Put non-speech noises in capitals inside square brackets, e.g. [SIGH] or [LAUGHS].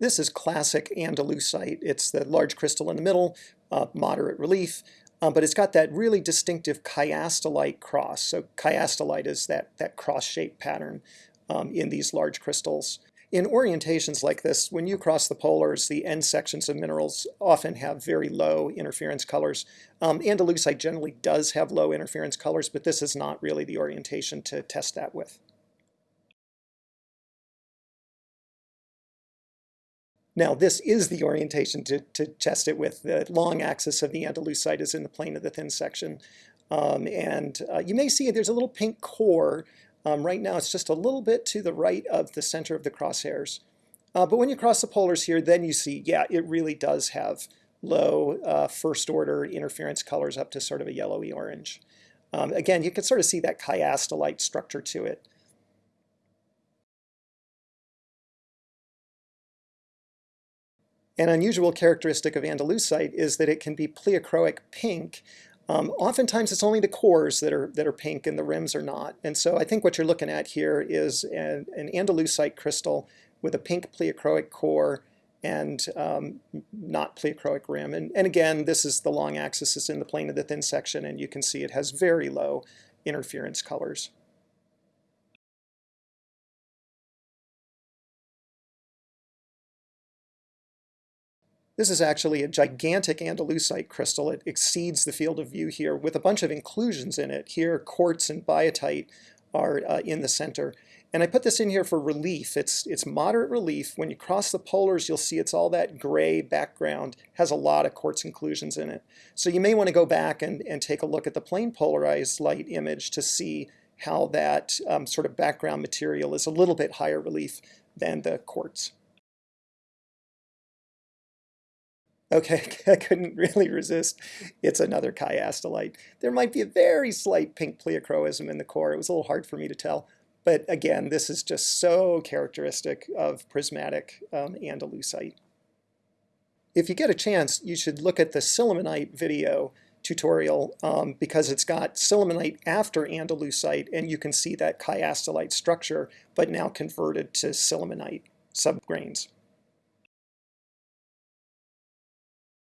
This is classic Andalusite. It's the large crystal in the middle, uh, moderate relief, um, but it's got that really distinctive chiastolite cross. So chiastolite is that, that cross-shaped pattern um, in these large crystals. In orientations like this, when you cross the polars, the end sections of minerals often have very low interference colors. Um, Andalusite generally does have low interference colors, but this is not really the orientation to test that with. Now, this is the orientation to, to test it with. The long axis of the Andalusite is in the plane of the thin section. Um, and uh, you may see there's a little pink core. Um, right now, it's just a little bit to the right of the center of the crosshairs. Uh, but when you cross the polars here, then you see, yeah, it really does have low uh, first order interference colors up to sort of a yellowy orange. Um, again, you can sort of see that chiastolite structure to it. An unusual characteristic of Andalusite is that it can be pleochroic pink. Um, oftentimes it's only the cores that are, that are pink and the rims are not. And so I think what you're looking at here is an, an Andalusite crystal with a pink pleochroic core and um, not pleochroic rim. And, and again, this is the long axis is in the plane of the thin section, and you can see it has very low interference colors. This is actually a gigantic Andalusite crystal. It exceeds the field of view here with a bunch of inclusions in it. Here, quartz and biotite are uh, in the center. And I put this in here for relief. It's, it's moderate relief. When you cross the polars, you'll see it's all that gray background, has a lot of quartz inclusions in it. So you may want to go back and, and take a look at the plane polarized light image to see how that um, sort of background material is a little bit higher relief than the quartz. Okay, [LAUGHS] I couldn't really resist. It's another chiastolite. There might be a very slight pink pleochroism in the core. It was a little hard for me to tell. But again, this is just so characteristic of prismatic um, Andalusite. If you get a chance, you should look at the sillimanite video tutorial um, because it's got sillimanite after Andalusite, and you can see that chiastolite structure, but now converted to sillimanite subgrains.